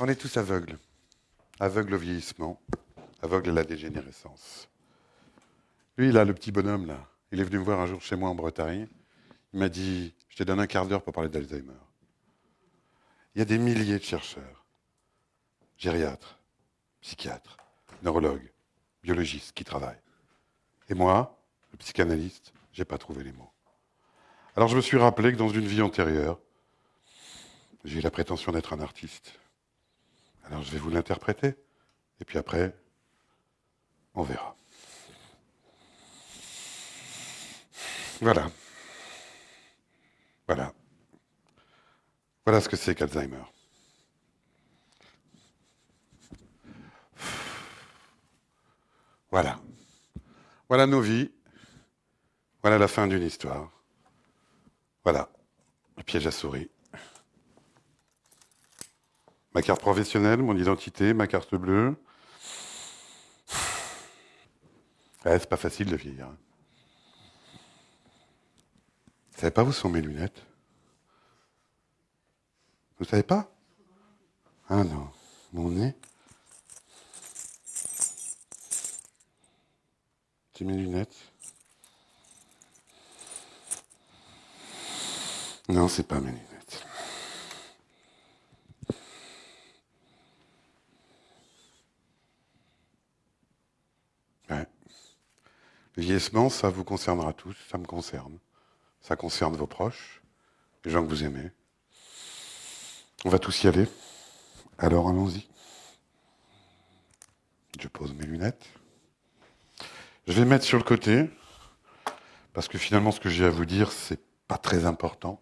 On est tous aveugles. Aveugles au vieillissement, aveugles à la dégénérescence. Lui, là, le petit bonhomme, là, il est venu me voir un jour chez moi en Bretagne. Il m'a dit, je te donne un quart d'heure pour parler d'Alzheimer. Il y a des milliers de chercheurs, gériatres, psychiatres, neurologues, biologistes qui travaillent. Et moi, le psychanalyste, j'ai pas trouvé les mots. Alors je me suis rappelé que dans une vie antérieure, j'ai eu la prétention d'être un artiste. Alors je vais vous l'interpréter. Et puis après, on verra. Voilà. Voilà. Voilà ce que c'est qu'Alzheimer. Voilà. Voilà nos vies. Voilà la fin d'une histoire. Voilà. Le piège à souris. Ma carte professionnelle, mon identité, ma carte bleue. C'est pas facile de vieillir. Vous savez pas où sont mes lunettes? Vous savez pas? Ah non, mon nez? C'est mes lunettes. Non, c'est pas mes lunettes. Ouais. Le vieillissement, ça vous concernera tous, ça me concerne. Ça concerne vos proches, les gens que vous aimez. On va tous y aller. Alors allons-y. Je pose mes lunettes. Je vais mettre sur le côté, parce que finalement ce que j'ai à vous dire, c'est pas très important.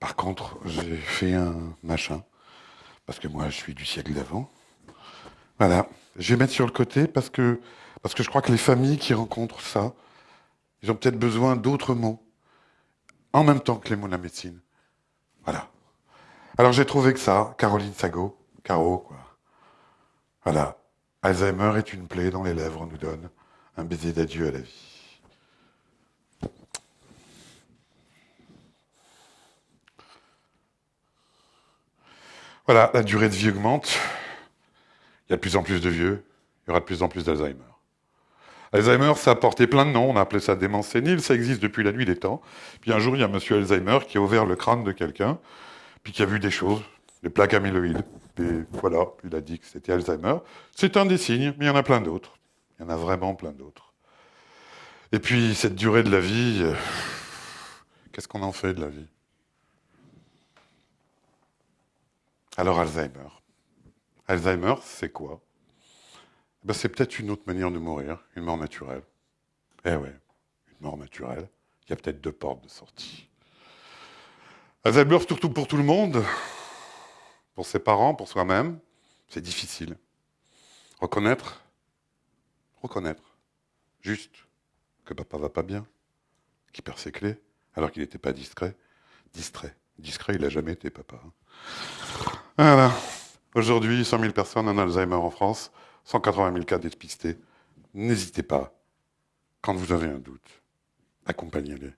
Par contre, j'ai fait un machin, parce que moi je suis du siècle d'avant. Voilà. Je vais mettre sur le côté parce que, parce que je crois que les familles qui rencontrent ça, ils ont peut-être besoin d'autres mots, en même temps que les mots de la médecine. Voilà. Alors j'ai trouvé que ça, Caroline Sago, Caro, quoi. Voilà. Alzheimer est une plaie dans les lèvres, on nous donne un baiser d'adieu à la vie. Voilà, la durée de vie augmente. Il y a de plus en plus de vieux. Il y aura de plus en plus d'Alzheimer. Alzheimer, ça a porté plein de noms. On a appelé ça démence sénile. Ça existe depuis la nuit des temps. Puis un jour, il y a monsieur Alzheimer qui a ouvert le crâne de quelqu'un, puis qui a vu des choses, des plaques amyloïdes. Et voilà, il a dit que c'était Alzheimer. C'est un des signes, mais il y en a plein d'autres. Il y en a vraiment plein d'autres. Et puis, cette durée de la vie, euh, qu'est-ce qu'on en fait de la vie? Alors, Alzheimer. Alzheimer, c'est quoi? Ben, C'est peut-être une autre manière de mourir, une mort naturelle. Eh ouais, une mort naturelle. Il y a peut-être deux portes de sortie. Alzheimer, surtout pour tout le monde, pour ses parents, pour soi-même, c'est difficile. Reconnaître, reconnaître, juste que papa va pas bien, qu'il perd ses clés, alors qu'il n'était pas discret. Distrait. Discret, il n'a jamais été papa. hein. Voilà. Aujourd'hui, 100 000 personnes en Alzheimer en France, 180 000 cas dépistés. N'hésitez pas, quand vous avez un doute, accompagnez-les.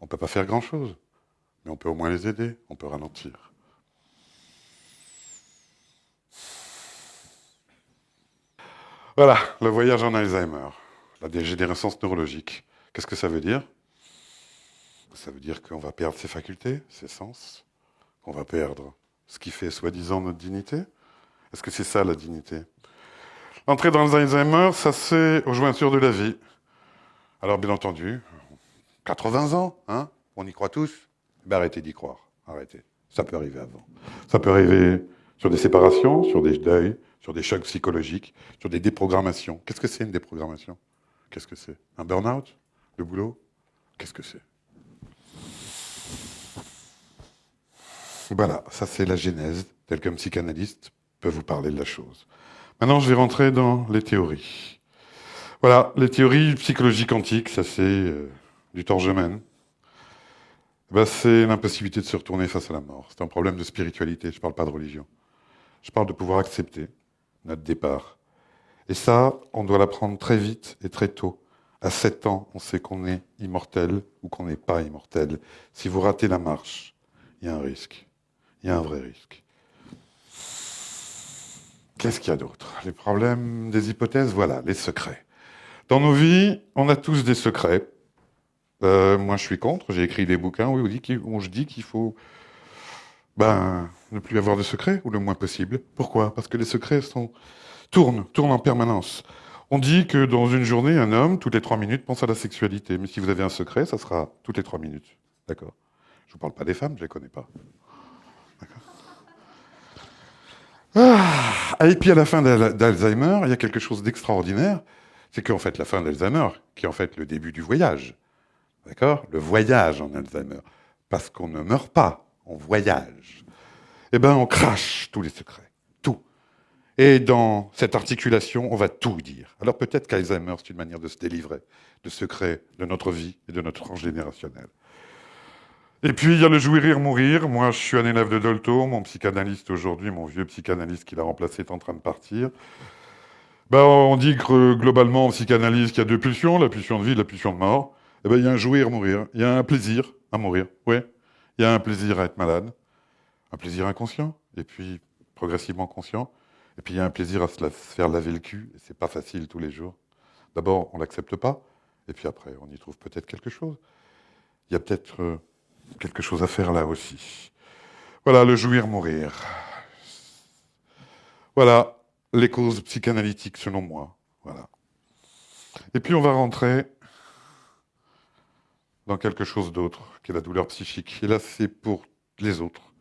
On ne peut pas faire grand-chose, mais on peut au moins les aider, on peut ralentir. Voilà, le voyage en Alzheimer, la dégénérescence neurologique. Qu'est-ce que ça veut dire? Ça veut dire qu'on va perdre ses facultés, ses sens, qu'on va perdre ce qui fait soi-disant notre dignité? Est-ce que c'est ça la dignité? L'entrée dans l'Alzheimer, ça c'est aux jointures de la vie. Alors bien entendu, 80 ans, hein on y croit tous ben, Arrêtez d'y croire, arrêtez. Ça peut arriver avant. Ça peut arriver sur des séparations, sur des deuils, sur des chocs psychologiques, sur des déprogrammations. Qu'est-ce que c'est une déprogrammation? Qu'est-ce que c'est? Un burn-out? Le boulot? Qu'est-ce que c'est? Voilà, ça c'est la genèse, telle qu'un psychanalyste peut vous parler de la chose. Maintenant, je vais rentrer dans les théories. Voilà, les théories psychologiques antiques, ça c'est euh, du Torgemène. Ben, c'est l'impossibilité de se retourner face à la mort. C'est un problème de spiritualité, je ne parle pas de religion. Je parle de pouvoir accepter notre départ. Et ça, on doit l'apprendre très vite et très tôt. À 7 ans, on sait qu'on est immortel ou qu'on n'est pas immortel. Si vous ratez la marche, il y a un risque. Il y a un vrai risque. Qu'est-ce qu'il y a d'autre? Les problèmes des hypothèses, voilà, les secrets. Dans nos vies, on a tous des secrets. Euh, moi, je suis contre. J'ai écrit des bouquins où, je dis qu'il faut ben, ne plus avoir de secrets, ou le moins possible. Pourquoi? Parce que les secrets sont... tournent, tournent en permanence. On dit que dans une journée, un homme, toutes les trois minutes, pense à la sexualité. Mais si vous avez un secret, ça sera toutes les trois minutes. D'accord Je ne vous parle pas des femmes, je ne les connais pas. Ah, et puis à la fin d'Alzheimer, il y a quelque chose d'extraordinaire, c'est qu'en fait la fin d'Alzheimer, qui est en fait le début du voyage, d'accord? Le voyage en Alzheimer, parce qu'on ne meurt pas, on voyage. Eh bien, on crache tous les secrets, tout. Et dans cette articulation, on va tout dire. Alors peut-être qu'Alzheimer, c'est une manière de se délivrer de secrets de notre vie et de notre transgénérationnel. Et puis, il y a le jouir, rire, mourir. Moi, je suis un élève de Dolto. Mon psychanalyste aujourd'hui, mon vieux psychanalyste qui l'a remplacé, est en train de partir. Ben, on dit que globalement, en psychanalyse, qu'il y a deux pulsions, la pulsion de vie et la pulsion de mort. Eh ben, il y a un jouir, mourir. Il y a un plaisir à mourir. Oui. Il y a un plaisir à être malade. Un plaisir inconscient. Et puis, progressivement conscient. Et puis, il y a un plaisir à se, faire laver le cul. Et c'est pas facile tous les jours. D'abord, on l'accepte pas. Et puis après, on y trouve peut-être quelque chose. Il y a peut-être... Euh, quelque chose à faire là aussi. Voilà, le jouir, mourir. Voilà les causes psychanalytiques selon moi. Voilà. Et puis on va rentrer dans quelque chose d'autre, qui est la douleur psychique. Et là, c'est pour les autres.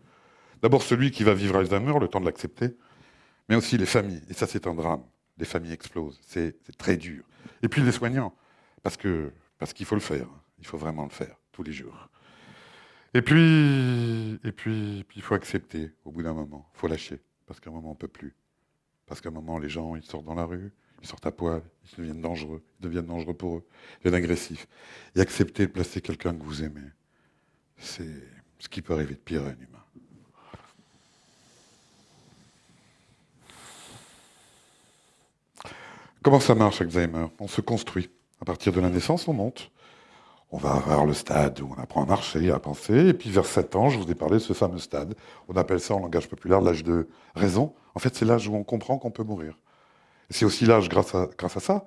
D'abord celui qui va vivre Alzheimer, le temps de l'accepter, mais aussi les familles. Et ça, c'est un drame. Les familles explosent. C'est très dur. Et puis les soignants, parce qu'il faut le faire. Il faut vraiment le faire tous les jours. Et puis, et puis, il faut accepter au bout d'un moment. Il faut lâcher. Parce qu'à un moment, on ne peut plus. Parce qu'à un moment, les gens, ils sortent dans la rue, ils sortent à poil, ils deviennent dangereux. Ils deviennent dangereux pour eux. Ils deviennent agressifs. Et accepter de placer quelqu'un que vous aimez, c'est ce qui peut arriver de pire à un humain. Comment ça marche, Alzheimer? On se construit. À partir de la naissance, on monte on va vers le stade où on apprend à marcher, à penser, et puis vers 7 ans, je vous ai parlé de ce fameux stade. On appelle ça en langage populaire l'âge de raison. En fait, c'est l'âge où on comprend qu'on peut mourir. C'est aussi l'âge, grâce à, ça,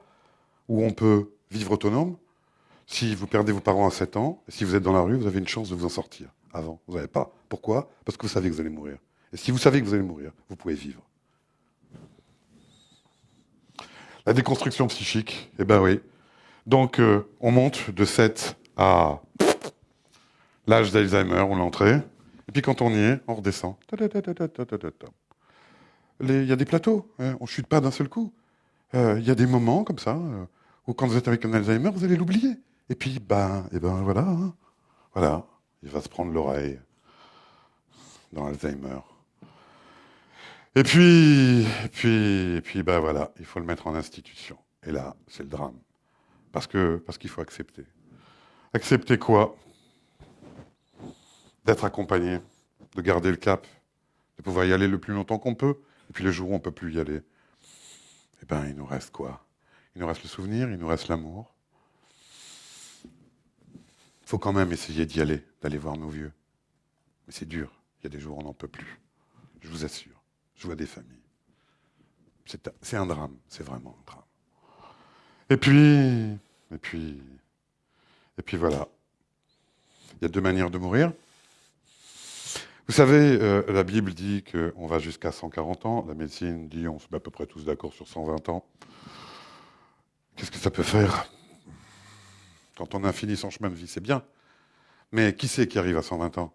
où on peut vivre autonome. Si vous perdez vos parents à 7 ans, et si vous êtes dans la rue, vous avez une chance de vous en sortir. Avant, vous n'avez pas. Pourquoi? Parce que vous savez que vous allez mourir. Et si vous savez que vous allez mourir, vous pouvez vivre. La déconstruction psychique, eh ben oui, donc, euh, on monte de 7 à l'âge d'Alzheimer, on l'entrée. Et puis, quand on y est, on redescend. Il y a des plateaux, hein, on ne chute pas d'un seul coup. Euh, il y a des moments comme ça, euh, où quand vous êtes avec un Alzheimer, vous allez l'oublier. Et puis, ben, et ben voilà, hein. voilà, il va se prendre l'oreille dans Alzheimer. Et puis, puis, puis, ben voilà, il faut le mettre en institution. Et là, c'est le drame. Parce qu'il faut accepter. Accepter quoi? D'être accompagné, de garder le cap, de pouvoir y aller le plus longtemps qu'on peut. Et puis le jour où on ne peut plus y aller, eh bien, il nous reste quoi? Il nous reste le souvenir, il nous reste l'amour. Il faut quand même essayer d'y aller, d'aller voir nos vieux. Mais c'est dur. Il y a des jours où on n'en peut plus. Je vous assure. Je vois des familles. C'est un drame. C'est vraiment un drame. Et puis, et puis, et puis voilà. Il y a deux manières de mourir. Vous savez, euh, la Bible dit qu'on va jusqu'à 140 ans. La médecine dit on se met à peu près tous d'accord sur 120 ans. Qu'est-ce que ça peut faire? Quand on a fini son chemin de vie, c'est bien. Mais qui c'est qui arrive à 120 ans?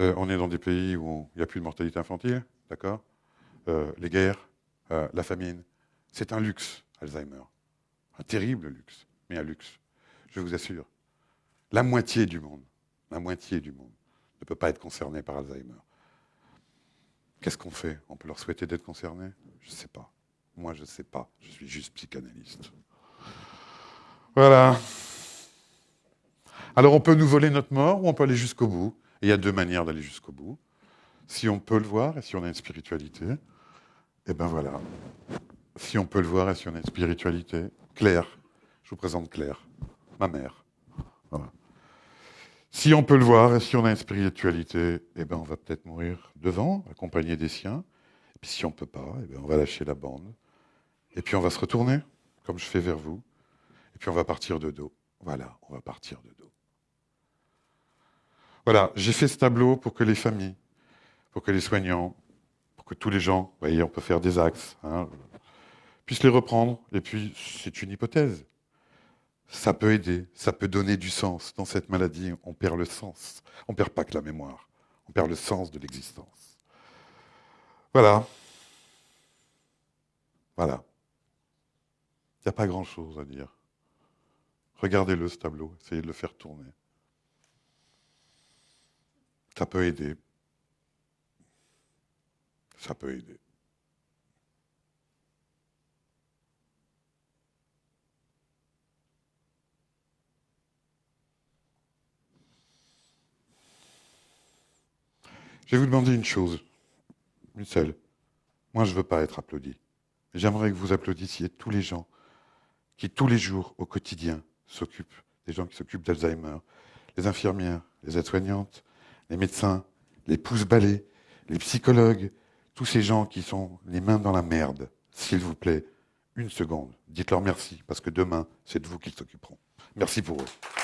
Euh, On est dans des pays où il n'y a plus de mortalité infantile, d'accord? Euh, Les guerres, la famine. C'est un luxe, Alzheimer. Un terrible luxe, mais un luxe, je vous assure. La moitié du monde, la moitié du monde ne peut pas être concerné par Alzheimer. Qu'est-ce qu'on fait? On peut leur souhaiter d'être concernés? Je ne sais pas. Moi, je ne sais pas. Je suis juste psychanalyste. Voilà. Alors, on peut nous voler notre mort ou on peut aller jusqu'au bout? Il y a deux manières d'aller jusqu'au bout. si on peut le voir et si on a une spiritualité, eh ben voilà. Si on peut le voir et si on a une spiritualité, Claire, je vous présente Claire, ma mère. Si on peut le voir et si on a une spiritualité, eh ben on va peut-être mourir devant, accompagné des siens. Et puis si on ne peut pas, eh ben on va lâcher la bande. Et puis on va se retourner, comme je fais vers vous. Et puis on va partir de dos. Voilà, on va partir de dos. Voilà, j'ai fait ce tableau pour que les familles, pour que les soignants, pour que tous les gens, vous voyez, on peut faire des axes, hein, puissent les reprendre. Et puis, c'est une hypothèse. Ça peut aider, ça peut donner du sens. Dans cette maladie, on perd le sens. On ne perd pas que la mémoire, on perd le sens de l'existence. Voilà. Voilà. Il n'y a pas grand-chose à dire. Regardez-le, ce tableau, essayez de le faire tourner. Ça peut aider. Ça peut aider. Je vais vous demander une chose, une seule. Moi, je ne veux pas être applaudi. J'aimerais que vous applaudissiez tous les gens qui, tous les jours, au quotidien, s'occupent, des gens qui s'occupent d'Alzheimer, les infirmières, les aides-soignantes, les médecins, les pouces-balais, les psychologues, tous ces gens qui sont les mains dans la merde, s'il vous plaît, une seconde, dites-leur merci, parce que demain, c'est de vous qu'ils s'occuperont. Merci pour eux.